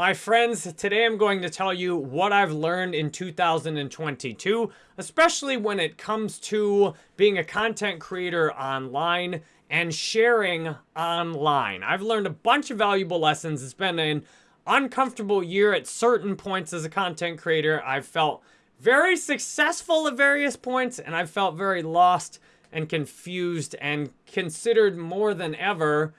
My friends, today I'm going to tell you what I've learned in 2022, especially when it comes to being a content creator online and sharing online. I've learned a bunch of valuable lessons. It's been an uncomfortable year at certain points as a content creator. I've felt very successful at various points, and I've felt very lost and confused and considered more than ever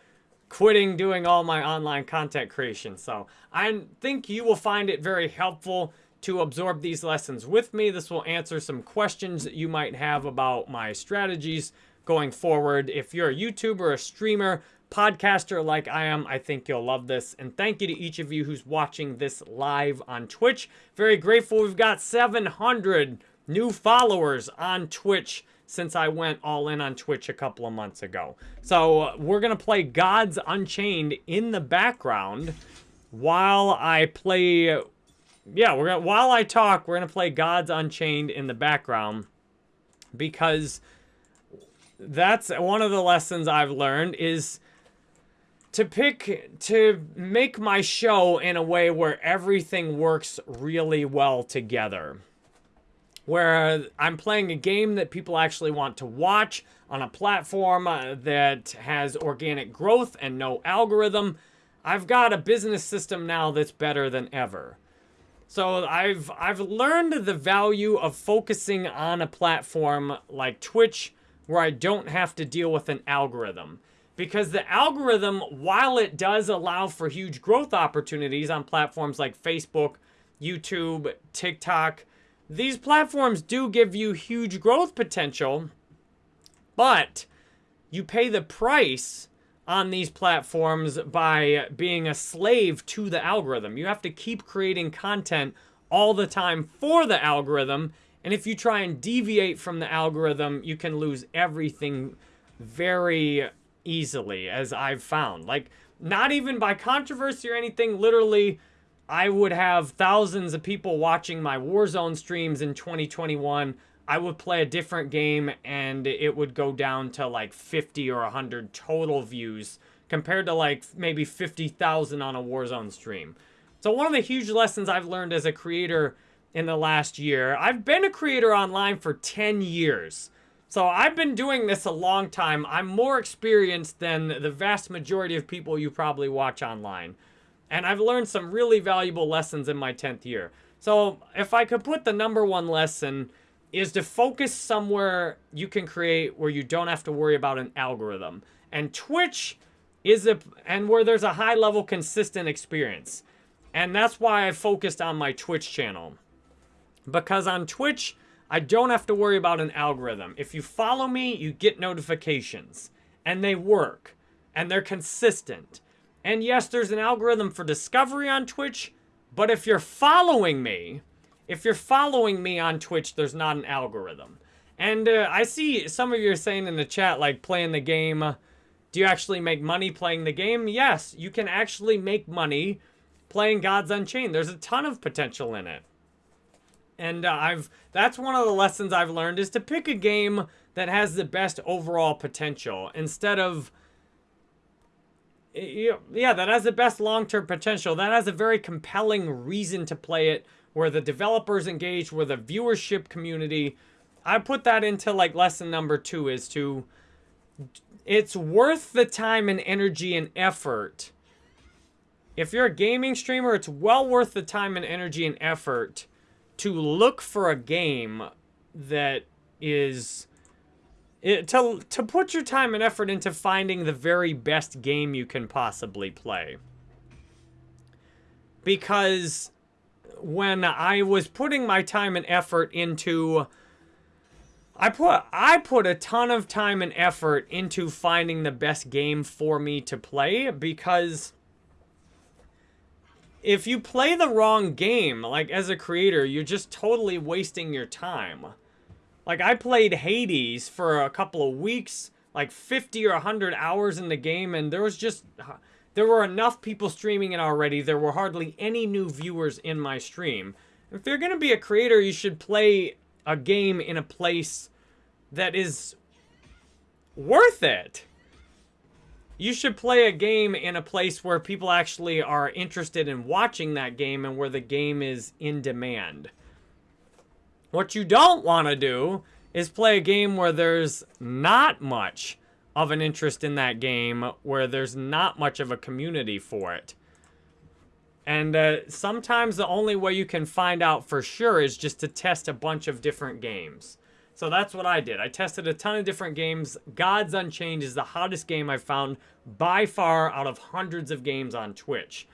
quitting doing all my online content creation. So I think you will find it very helpful to absorb these lessons with me. This will answer some questions that you might have about my strategies going forward. If you're a YouTuber, a streamer, podcaster like I am, I think you'll love this. And thank you to each of you who's watching this live on Twitch. Very grateful. We've got 700 new followers on Twitch since I went all in on Twitch a couple of months ago. So uh, we're going to play Gods Unchained in the background while I play... Yeah, we're gonna, while I talk, we're going to play Gods Unchained in the background because that's one of the lessons I've learned is to pick to make my show in a way where everything works really well together where I'm playing a game that people actually want to watch on a platform uh, that has organic growth and no algorithm. I've got a business system now that's better than ever. So I've I've learned the value of focusing on a platform like Twitch where I don't have to deal with an algorithm. Because the algorithm, while it does allow for huge growth opportunities on platforms like Facebook, YouTube, TikTok, these platforms do give you huge growth potential, but you pay the price on these platforms by being a slave to the algorithm. You have to keep creating content all the time for the algorithm. And if you try and deviate from the algorithm, you can lose everything very easily, as I've found. Like, not even by controversy or anything, literally I would have thousands of people watching my Warzone streams in 2021. I would play a different game and it would go down to like 50 or 100 total views compared to like maybe 50,000 on a Warzone stream. So one of the huge lessons I've learned as a creator in the last year, I've been a creator online for 10 years. So I've been doing this a long time. I'm more experienced than the vast majority of people you probably watch online. And I've learned some really valuable lessons in my 10th year. So if I could put the number one lesson is to focus somewhere you can create where you don't have to worry about an algorithm. And Twitch is a, and where there's a high level consistent experience. And that's why I focused on my Twitch channel. Because on Twitch, I don't have to worry about an algorithm. If you follow me, you get notifications. And they work. And they're consistent. And yes, there's an algorithm for discovery on Twitch, but if you're following me, if you're following me on Twitch, there's not an algorithm. And uh, I see some of you are saying in the chat, like, playing the game, do you actually make money playing the game? Yes, you can actually make money playing Gods Unchained. There's a ton of potential in it. And uh, I've that's one of the lessons I've learned is to pick a game that has the best overall potential instead of yeah, that has the best long-term potential. That has a very compelling reason to play it, where the developers engage, where the viewership community. I put that into like lesson number two is to, it's worth the time and energy and effort. If you're a gaming streamer, it's well worth the time and energy and effort to look for a game that is it, to, to put your time and effort into finding the very best game you can possibly play. Because when I was putting my time and effort into... I put I put a ton of time and effort into finding the best game for me to play because if you play the wrong game, like as a creator, you're just totally wasting your time. Like, I played Hades for a couple of weeks, like 50 or 100 hours in the game, and there was just... Uh, there were enough people streaming it already. There were hardly any new viewers in my stream. If you're going to be a creator, you should play a game in a place that is worth it. you should play a game in a place where people actually are interested in watching that game and where the game is in demand. What you don't want to do is play a game where there's not much of an interest in that game, where there's not much of a community for it. And uh, sometimes the only way you can find out for sure is just to test a bunch of different games. So that's what I did. I tested a ton of different games. Gods Unchained is the hottest game I've found by far out of hundreds of games on Twitch.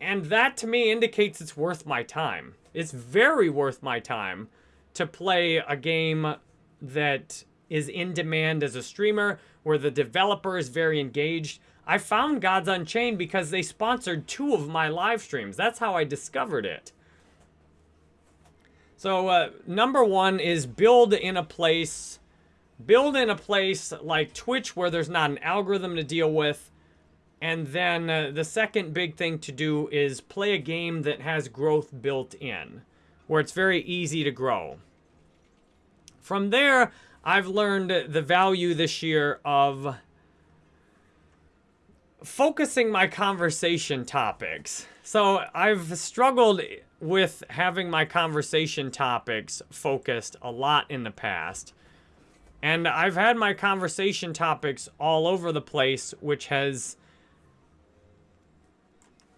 And that to me indicates it's worth my time. It's very worth my time to play a game that is in demand as a streamer, where the developer is very engaged. I found Gods Unchained because they sponsored two of my live streams. That's how I discovered it. So uh, number one is build in a place, build in a place like Twitch where there's not an algorithm to deal with. And then uh, the second big thing to do is play a game that has growth built in, where it's very easy to grow. From there, I've learned the value this year of focusing my conversation topics. So I've struggled with having my conversation topics focused a lot in the past. And I've had my conversation topics all over the place, which has,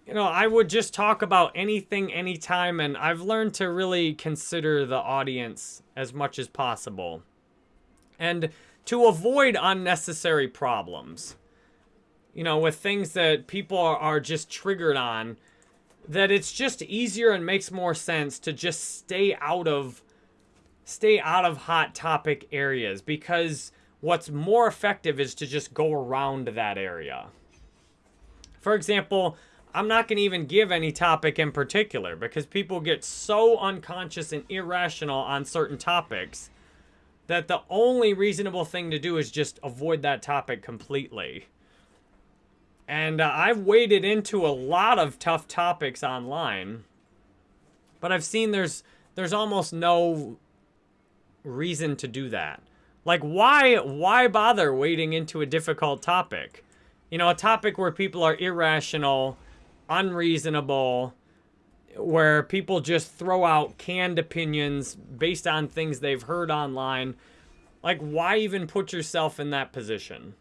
you know, I would just talk about anything, anytime, and I've learned to really consider the audience as much as possible. And to avoid unnecessary problems, you know, with things that people are, just triggered on, that it's just easier and makes more sense to just stay out of stay out of hot topic areas because what's more effective is to just go around that area. For example, I'm not going to even give any topic in particular because people get so unconscious and irrational on certain topics that the only reasonable thing to do is just avoid that topic completely. And uh, I've waded into a lot of tough topics online, but I've seen there's there's almost no reason to do that. Like why why bother wading into a difficult topic? You know, a topic where people are irrational, unreasonable, where people just throw out canned opinions based on things they've heard online. Like why even put yourself in that position?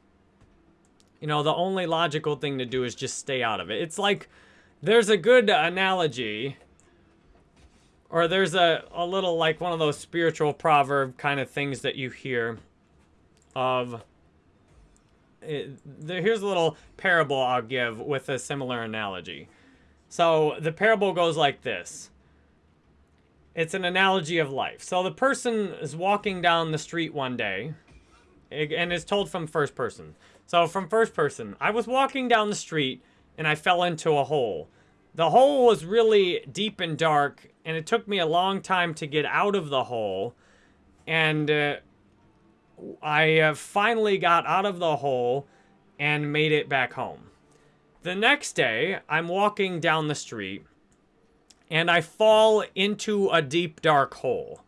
You know, the only logical thing to do is just stay out of it. It's like, there's a good analogy, or there's a, a little, like, one of those spiritual proverb kind of things that you hear of... Here's a little parable I'll give with a similar analogy. So, the parable goes like this. It's an analogy of life. So, the person is walking down the street one day, and it's told from first person. So from first person, I was walking down the street and I fell into a hole. The hole was really deep and dark and it took me a long time to get out of the hole. And uh, I uh, finally got out of the hole and made it back home. The next day, I'm walking down the street and I fall into a deep dark hole.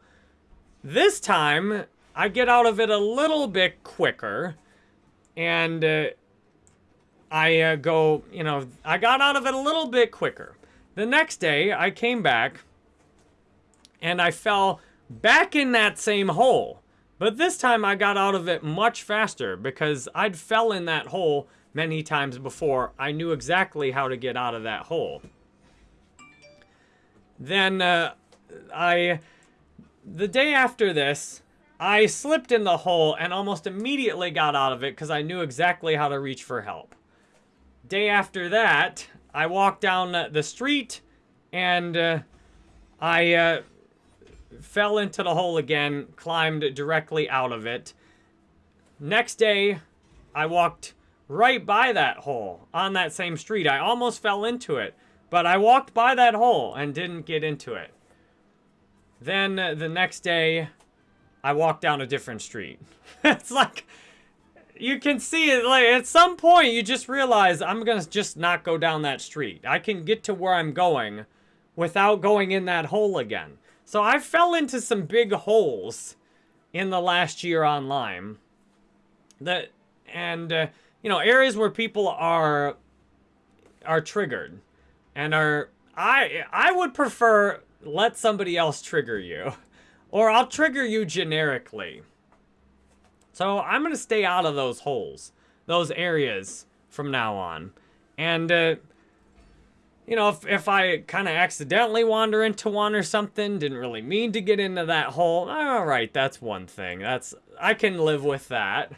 This time, I get out of it a little bit quicker and uh, I uh, go, you know, I got out of it a little bit quicker. The next day, I came back and I fell back in that same hole. But this time I got out of it much faster because I'd fell in that hole many times before. I knew exactly how to get out of that hole. Then uh, I, the day after this, I slipped in the hole and almost immediately got out of it because I knew exactly how to reach for help. Day after that, I walked down the street and uh, I uh, fell into the hole again, climbed directly out of it. Next day, I walked right by that hole on that same street. I almost fell into it, but I walked by that hole and didn't get into it. Then the next day, I walked down a different street. it's like, you can see it, like, at some point, you just realize, I'm gonna just not go down that street. I can get to where I'm going without going in that hole again. So I fell into some big holes in the last year online. That, and uh, you know, areas where people are are triggered and are I I would prefer let somebody else trigger you or I'll trigger you generically. So I'm going to stay out of those holes, those areas from now on. And uh, you know, if, if I kind of accidentally wander into one or something, didn't really mean to get into that hole, all right, that's one thing. That's I can live with that.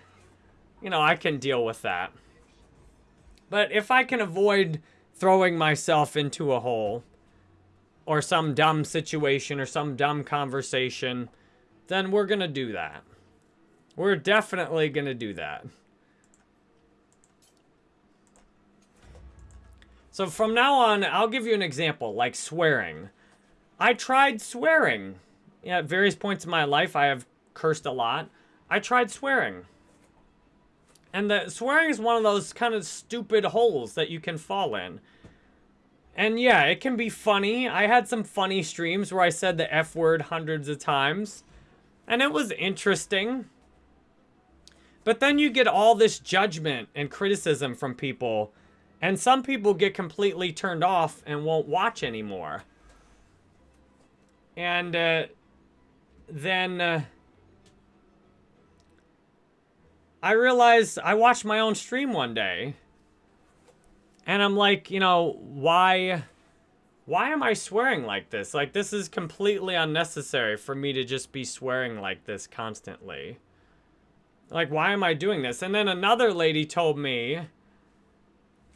You know, I can deal with that. But if I can avoid throwing myself into a hole or some dumb situation or some dumb conversation, then we're going to do that. We're definitely going to do that. So from now on, I'll give you an example, like swearing. I tried swearing. Yeah, at various points in my life, I have cursed a lot. I tried swearing. And the swearing is one of those kind of stupid holes that you can fall in. And yeah, it can be funny. I had some funny streams where I said the F word hundreds of times. And it was interesting. But then you get all this judgment and criticism from people and some people get completely turned off and won't watch anymore. And uh, then uh, I realized I watched my own stream one day. And I'm like, you know, why why am I swearing like this? Like this is completely unnecessary for me to just be swearing like this constantly. Like why am I doing this? And then another lady told me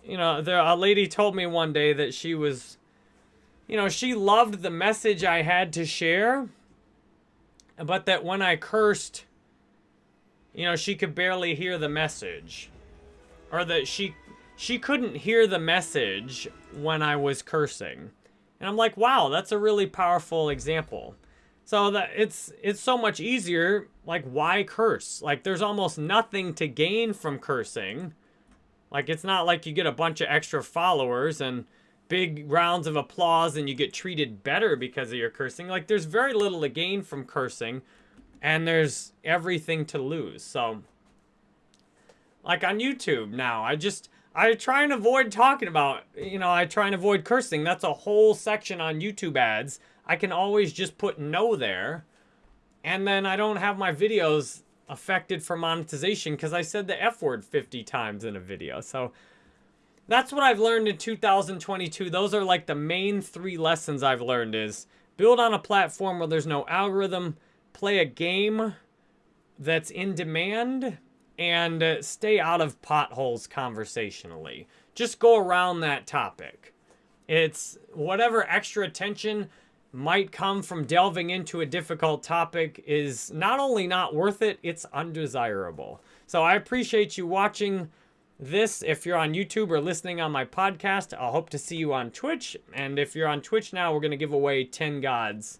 you know, there a lady told me one day that she was, you know, she loved the message I had to share, but that when I cursed, you know, she could barely hear the message, or that she she couldn't hear the message when I was cursing. And I'm like, wow, that's a really powerful example. So that it's it's so much easier. Like, why curse? Like, there's almost nothing to gain from cursing. Like, it's not like you get a bunch of extra followers and big rounds of applause and you get treated better because of your cursing. Like, there's very little to gain from cursing, and there's everything to lose. So, like on YouTube now, I just, I try and avoid talking about, you know, I try and avoid cursing. That's a whole section on YouTube ads. I can always just put no there. And then I don't have my videos affected for monetization because I said the F word 50 times in a video. So that's what I've learned in 2022. Those are like the main three lessons I've learned is build on a platform where there's no algorithm, play a game that's in demand, and uh, stay out of potholes conversationally. Just go around that topic. It's whatever extra attention might come from delving into a difficult topic is not only not worth it, it's undesirable. So I appreciate you watching this. If you're on YouTube or listening on my podcast, I'll hope to see you on Twitch. And if you're on Twitch now, we're going to give away 10 gods